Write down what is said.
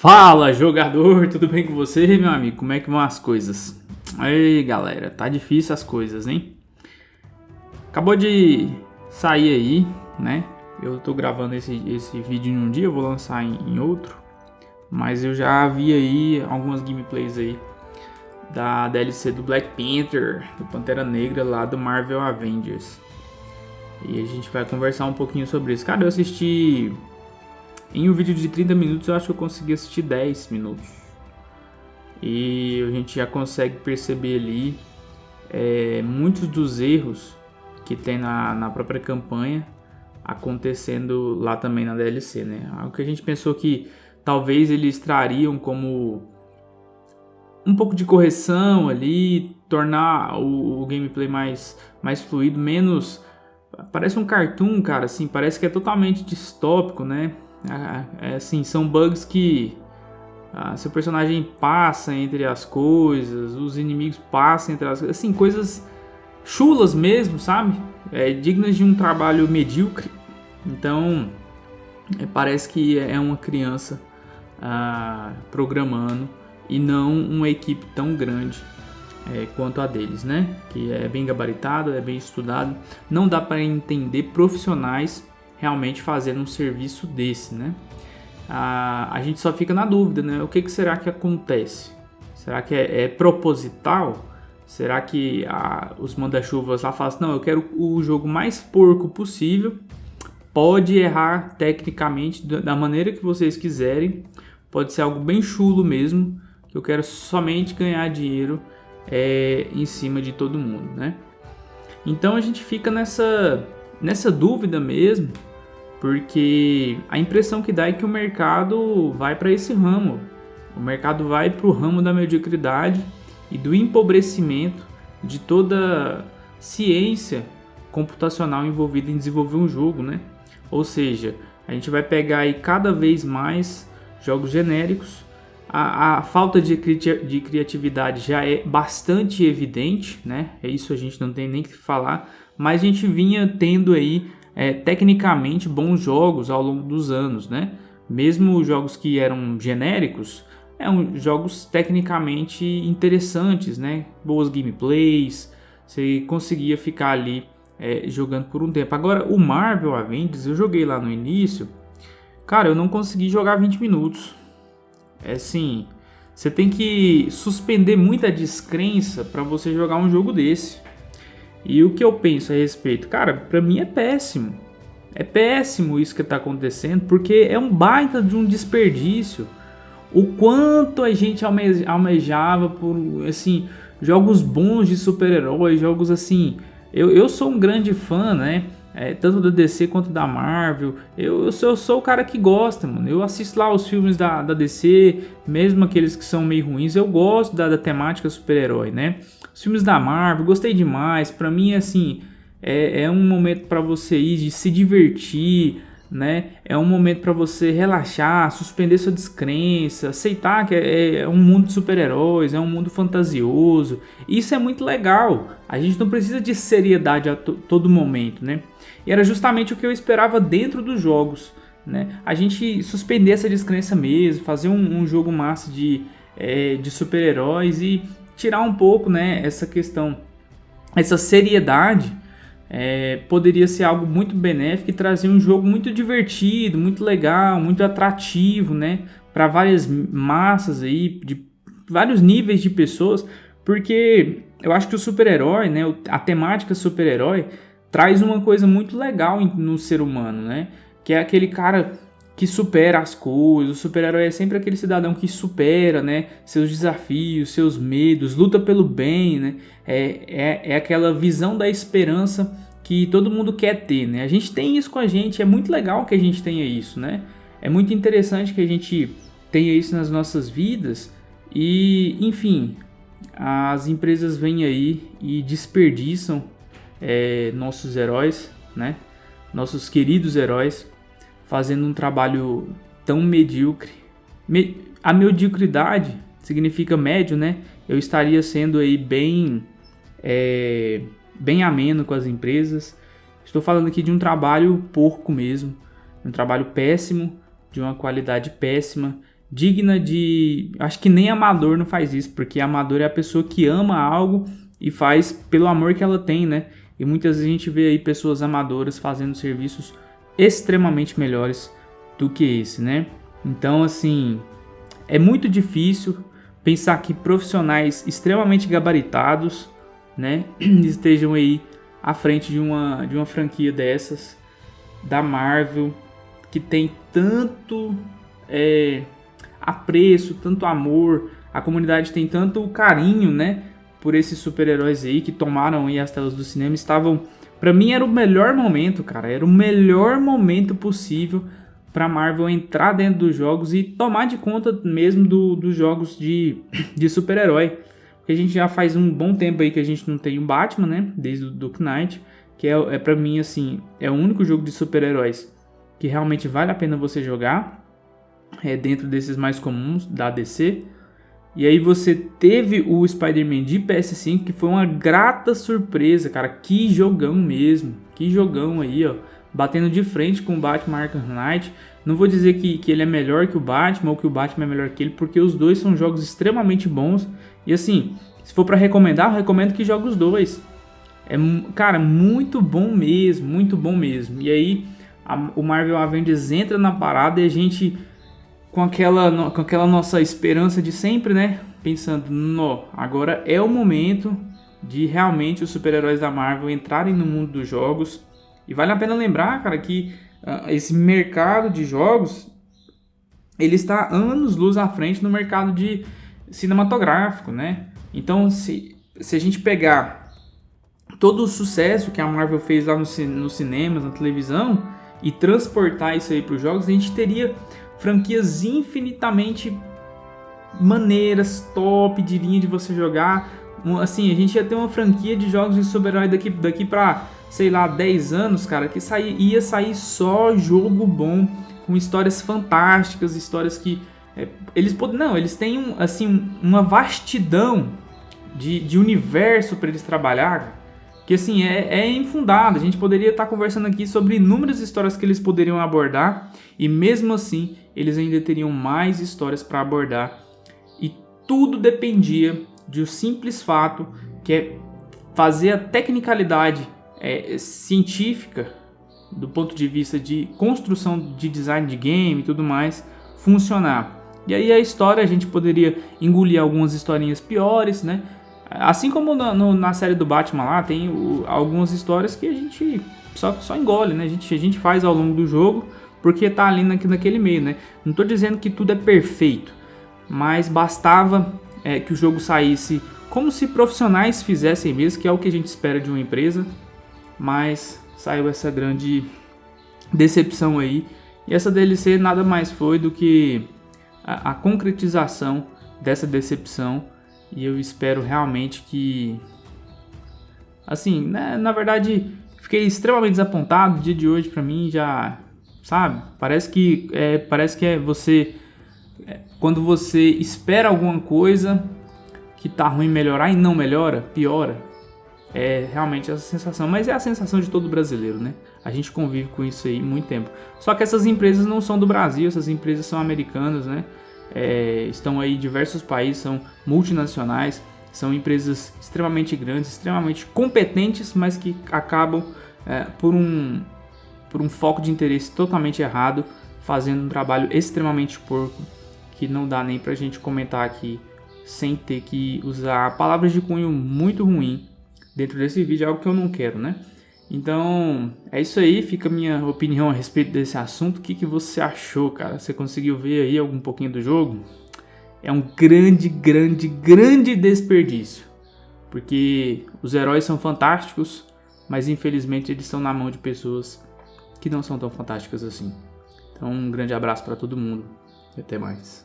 Fala jogador, tudo bem com você, meu amigo? Como é que vão as coisas? Aí galera, tá difícil as coisas, hein? Acabou de sair aí, né? Eu tô gravando esse, esse vídeo em um dia, vou lançar em, em outro. Mas eu já vi aí algumas gameplays aí da DLC do Black Panther, do Pantera Negra lá do Marvel Avengers. E a gente vai conversar um pouquinho sobre isso. Cara, eu assisti em um vídeo de 30 minutos eu acho que eu consegui assistir 10 minutos. E a gente já consegue perceber ali é, muitos dos erros que tem na, na própria campanha acontecendo lá também na DLC, né? Algo que a gente pensou que talvez eles trariam como um pouco de correção ali, tornar o, o gameplay mais, mais fluido, menos... Parece um cartoon, cara, assim, parece que é totalmente distópico, né? Assim, são bugs que ah, seu personagem passa entre as coisas, os inimigos passam entre as coisas, assim, coisas chulas mesmo, sabe? É, dignas de um trabalho medíocre. Então, é, parece que é uma criança ah, programando e não uma equipe tão grande é, quanto a deles, né? Que é bem gabaritado, é bem estudado. Não dá para entender profissionais realmente fazendo um serviço desse, né? A, a gente só fica na dúvida, né? O que, que será que acontece? Será que é, é proposital? Será que a, os manda-chuvas lá falam assim, não, eu quero o jogo mais porco possível, pode errar tecnicamente da maneira que vocês quiserem, pode ser algo bem chulo mesmo, que eu quero somente ganhar dinheiro é, em cima de todo mundo, né? Então a gente fica nessa, nessa dúvida mesmo, porque a impressão que dá é que o mercado vai para esse ramo. O mercado vai para o ramo da mediocridade e do empobrecimento de toda ciência computacional envolvida em desenvolver um jogo, né? Ou seja, a gente vai pegar aí cada vez mais jogos genéricos. A, a falta de, cri de criatividade já é bastante evidente, né? É isso a gente não tem nem que falar, mas a gente vinha tendo aí é, tecnicamente bons jogos ao longo dos anos, né? Mesmo jogos que eram genéricos, eram jogos tecnicamente interessantes, né? Boas gameplays, você conseguia ficar ali é, jogando por um tempo. Agora, o Marvel Avengers, eu joguei lá no início, cara, eu não consegui jogar 20 minutos. É assim, você tem que suspender muita descrença para você jogar um jogo desse. E o que eu penso a respeito? Cara, para mim é péssimo. É péssimo isso que está acontecendo, porque é um baita de um desperdício. O quanto a gente almejava por, assim, jogos bons de super-heróis, jogos assim... Eu, eu sou um grande fã, né? É, tanto da DC quanto da Marvel. Eu, eu, sou, eu sou o cara que gosta, mano. Eu assisto lá os filmes da, da DC, mesmo aqueles que são meio ruins. Eu gosto da, da temática super-herói, né? Os filmes da Marvel, gostei demais. Pra mim, assim, é, é um momento para você ir de se divertir, né? É um momento para você relaxar, suspender sua descrença, aceitar que é, é um mundo de super-heróis, é um mundo fantasioso. Isso é muito legal. A gente não precisa de seriedade a todo momento, né? E era justamente o que eu esperava dentro dos jogos, né? A gente suspender essa descrença mesmo, fazer um, um jogo massa de, é, de super-heróis e tirar um pouco, né, essa questão, essa seriedade, é, poderia ser algo muito benéfico e trazer um jogo muito divertido, muito legal, muito atrativo, né, para várias massas aí, de vários níveis de pessoas, porque eu acho que o super-herói, né, a temática super-herói traz uma coisa muito legal no ser humano, né, que é aquele cara que supera as coisas. O super-herói é sempre aquele cidadão que supera, né, seus desafios, seus medos, luta pelo bem, né? É, é, é aquela visão da esperança que todo mundo quer ter, né? A gente tem isso com a gente, é muito legal que a gente tenha isso, né? É muito interessante que a gente tenha isso nas nossas vidas e, enfim, as empresas vêm aí e desperdiçam é, nossos heróis, né? Nossos queridos heróis fazendo um trabalho tão medíocre. Me, a mediocridade significa médio, né? Eu estaria sendo aí bem, é, bem ameno com as empresas. Estou falando aqui de um trabalho porco mesmo, um trabalho péssimo, de uma qualidade péssima digna de. Acho que nem amador não faz isso, porque amador é a pessoa que ama algo e faz pelo amor que ela tem, né? E muitas vezes a gente vê aí pessoas amadoras fazendo serviços extremamente melhores do que esse, né? Então, assim, é muito difícil pensar que profissionais extremamente gabaritados, né, estejam aí à frente de uma, de uma franquia dessas, da Marvel, que tem tanto é, apreço, tanto amor, a comunidade tem tanto carinho, né, por esses super-heróis aí que tomaram aí as telas do cinema, estavam, para mim era o melhor momento, cara, era o melhor momento possível para Marvel entrar dentro dos jogos e tomar de conta mesmo do, dos jogos de, de super-herói. Porque a gente já faz um bom tempo aí que a gente não tem um Batman, né, desde o Dark Knight, que é, é para mim assim, é o único jogo de super-heróis que realmente vale a pena você jogar é, dentro desses mais comuns da DC. E aí você teve o Spider-Man de PS5, que foi uma grata surpresa, cara. Que jogão mesmo. Que jogão aí, ó. Batendo de frente com o Batman Arkham Knight. Não vou dizer que, que ele é melhor que o Batman ou que o Batman é melhor que ele, porque os dois são jogos extremamente bons. E assim, se for para recomendar, eu recomendo que jogue os dois. É, cara, muito bom mesmo, muito bom mesmo. E aí, a, o Marvel Avengers entra na parada e a gente com aquela, com aquela nossa esperança de sempre, né? Pensando, no, agora é o momento de realmente os super-heróis da Marvel entrarem no mundo dos jogos. E vale a pena lembrar, cara, que uh, esse mercado de jogos ele está anos luz à frente no mercado de cinematográfico, né? Então, se, se a gente pegar todo o sucesso que a Marvel fez lá nos no cinemas, na televisão, e transportar isso aí para os jogos, a gente teria franquias infinitamente maneiras, top de linha de você jogar. Assim, a gente ia ter uma franquia de jogos de super-herói daqui, daqui pra, sei lá, 10 anos, cara, que sair, ia sair só jogo bom, com histórias fantásticas, histórias que. É, eles podem. Não, eles têm assim, uma vastidão de, de universo para eles trabalhar que assim é, é infundado. A gente poderia estar conversando aqui sobre inúmeras histórias que eles poderiam abordar e mesmo assim eles ainda teriam mais histórias para abordar e tudo dependia de um simples fato que é fazer a tecnicalidade é, científica do ponto de vista de construção de design de game e tudo mais funcionar. E aí a história a gente poderia engolir algumas historinhas piores, né? Assim como na, no, na série do Batman lá, tem o, algumas histórias que a gente só, só engole, né? A gente, a gente faz ao longo do jogo porque tá ali na, naquele meio, né? Não tô dizendo que tudo é perfeito, mas bastava é, que o jogo saísse como se profissionais fizessem mesmo, que é o que a gente espera de uma empresa, mas saiu essa grande decepção aí. E essa DLC nada mais foi do que a, a concretização dessa decepção e eu espero realmente que. Assim, né, na verdade, fiquei extremamente desapontado. O dia de hoje, para mim, já. Sabe? Parece que é, parece que é você. É, quando você espera alguma coisa que tá ruim melhorar e não melhora, piora. É realmente essa sensação, mas é a sensação de todo brasileiro, né? A gente convive com isso aí muito tempo. Só que essas empresas não são do Brasil, essas empresas são americanas, né? é, estão aí em diversos países, são multinacionais, são empresas extremamente grandes, extremamente competentes, mas que acabam é, por, um, por um foco de interesse totalmente errado, fazendo um trabalho extremamente porco, que não dá nem pra gente comentar aqui sem ter que usar palavras de cunho muito ruim dentro desse vídeo, é algo que eu não quero, né? Então, é isso aí, fica a minha opinião a respeito desse assunto. O que, que você achou, cara? Você conseguiu ver aí algum pouquinho do jogo? É um grande, grande, grande desperdício. Porque os heróis são fantásticos, mas infelizmente eles estão na mão de pessoas que não são tão fantásticas assim. Então, um grande abraço para todo mundo e até mais.